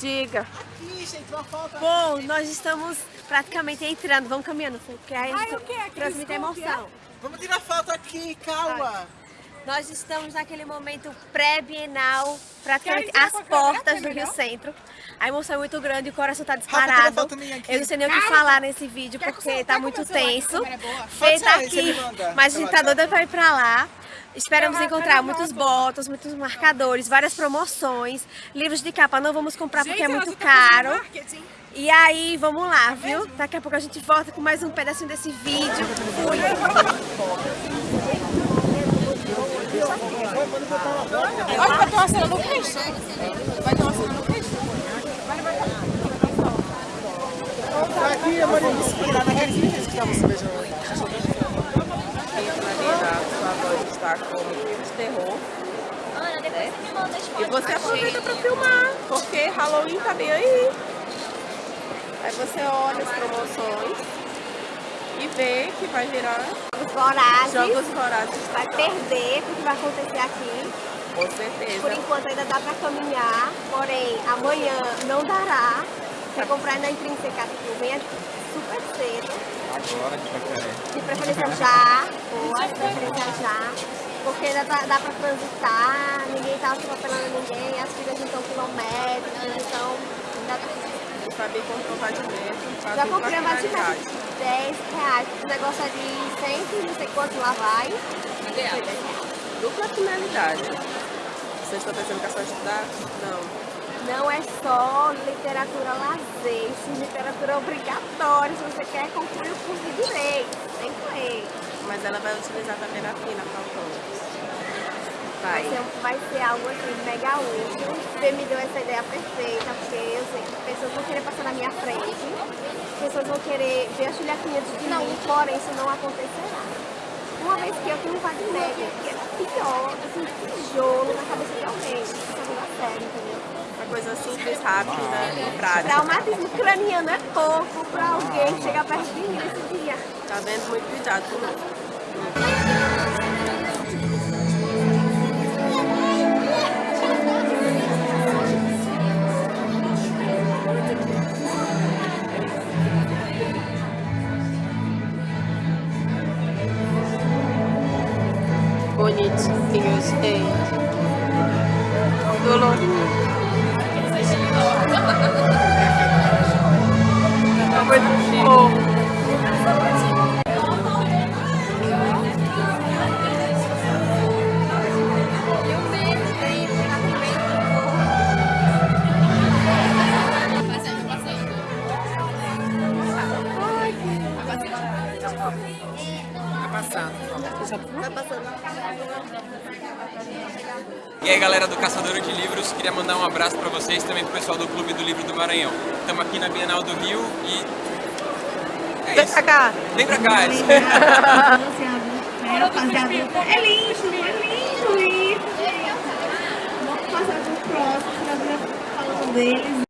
Diga. Aqui, gente, uma foto Bom, nós estamos praticamente entrando. Vamos caminhando, porque aí a Ai, gente o quê? Aquele transmite emoção. Vamos tirar foto aqui, calma. Nós estamos naquele momento pré-bienal, praticamente às portas É do Rio? Centro. A emoção é muito grande, o coração tá tira disparado. aqui. Eu não sei nem o que falar nesse vídeo, que porque tá quer muito que que tenso. é você aqui, mas a gente tá doida pra ir pra lá. Esperamos encontrar muitos botos, muitos marcadores, várias promoções. Livros de capa não vamos comprar porque é muito tá caro. E aí, vamos lá, viu? Daqui a pouco a gente volta com mais um pedacinho desse vídeo. Fui. Olha, vai ter uma cena no peixe. Vai ter uma cena no peixe. Aqui, Vamos inspirar naqueles vídeos que estavam se beijando. Marina, sua voz está com filme de terror. Ana, depois você me manda as E você aproveita para filmar, porque Halloween tá bem aí. Aí você olha as promoções e vê que vai virar Os vorazes. jogos vorazes. Vai perder o que vai acontecer aqui. Com Por certeza. enquanto ainda dá pra caminhar, porém amanhã não dará. Quer comprar na intrínseca, tipo, venha super cedo. Agora a gente vai querer. De preferência já, ou de preferência já. Porque dá, dá pra transitar, ninguém tá atropelando ninguém, as filhas não estão quilométricas, então ainda dá. Saber controlar de metro, pra Já dupla comprei uma de finalidade. 10 reais, o negócio é de 100 e não sei quanto lá vai. Foi 10 reais. Dupla finalidade. Vocês estão pensando que é só estudar? Não. Não é só literatura lazer, literatura obrigatória. Se você quer concluir o curso de direito, tem que ler. Mas ela vai utilizar também na fina, faltando. Vai Vai. ser, vai ser algo assim mega útil. Você me deu essa ideia perfeita, porque eu sei que pessoas vão querer passar na minha frente, pessoas vão querer ver a Juliaquinha de mim, porém isso não acontecerá. Uma vez que eu tenho um Wagner, que é pior, assim, tijolo na cabeça de alguém. Isso não dá certo, entendeu? Uma coisa simples, rápida e prática. Traumatismo craniano é pouco pra alguém chegar perto de mim nesse dia. Tá vendo? Muito cuidado com isso. Bonitinhos, hein? Dolorido. Hãy subscribe cho kênh Ghiền Mì Gõ Để không bỏ lỡ những video hấp dẫn E aí galera do Caçador de Livros, queria mandar um abraço pra vocês também pro pessoal do Clube do Livro do Maranhão. Estamos aqui na Bienal do Rio e. É cá. Vem pra cá, Alice. né, rapaziada? É lindo, é lindo isso. Vamos passar pro próximo, pra ver falando deles